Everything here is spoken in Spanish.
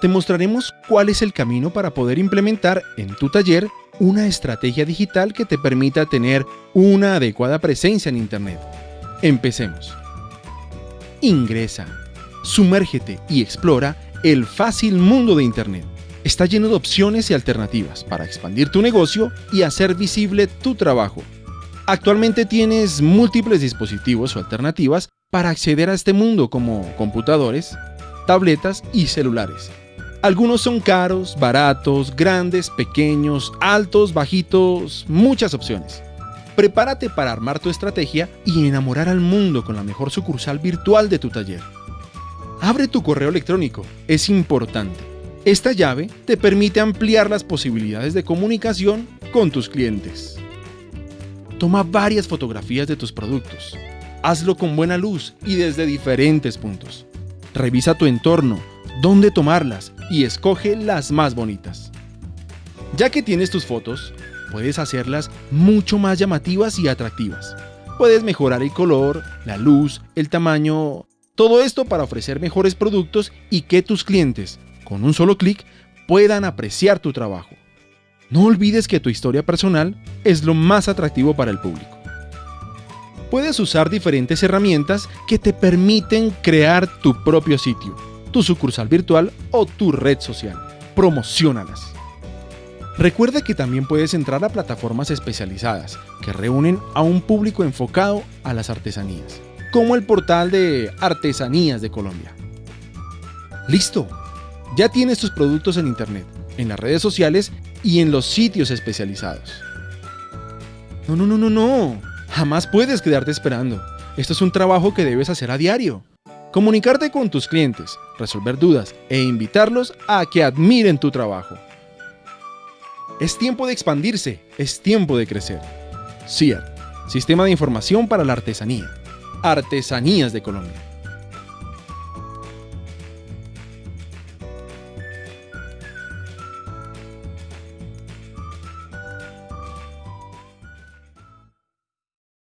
te mostraremos cuál es el camino para poder implementar en tu taller una estrategia digital que te permita tener una adecuada presencia en Internet. Empecemos. Ingresa, sumérgete y explora el fácil mundo de Internet. Está lleno de opciones y alternativas para expandir tu negocio y hacer visible tu trabajo. Actualmente tienes múltiples dispositivos o alternativas para acceder a este mundo como computadores, tabletas y celulares. Algunos son caros, baratos, grandes, pequeños, altos, bajitos, muchas opciones. Prepárate para armar tu estrategia y enamorar al mundo con la mejor sucursal virtual de tu taller. Abre tu correo electrónico, es importante. Esta llave te permite ampliar las posibilidades de comunicación con tus clientes. Toma varias fotografías de tus productos. Hazlo con buena luz y desde diferentes puntos. Revisa tu entorno, dónde tomarlas y escoge las más bonitas. Ya que tienes tus fotos, puedes hacerlas mucho más llamativas y atractivas. Puedes mejorar el color, la luz, el tamaño, todo esto para ofrecer mejores productos y que tus clientes, con un solo clic, puedan apreciar tu trabajo. No olvides que tu historia personal es lo más atractivo para el público. Puedes usar diferentes herramientas que te permiten crear tu propio sitio tu sucursal virtual o tu red social. Promocionalas. Recuerda que también puedes entrar a plataformas especializadas que reúnen a un público enfocado a las artesanías, como el portal de Artesanías de Colombia. ¡Listo! Ya tienes tus productos en Internet, en las redes sociales y en los sitios especializados. No, no, no, no, no. Jamás puedes quedarte esperando. Esto es un trabajo que debes hacer a diario. Comunicarte con tus clientes, resolver dudas e invitarlos a que admiren tu trabajo. Es tiempo de expandirse, es tiempo de crecer. CIAR, Sistema de Información para la Artesanía. Artesanías de Colombia.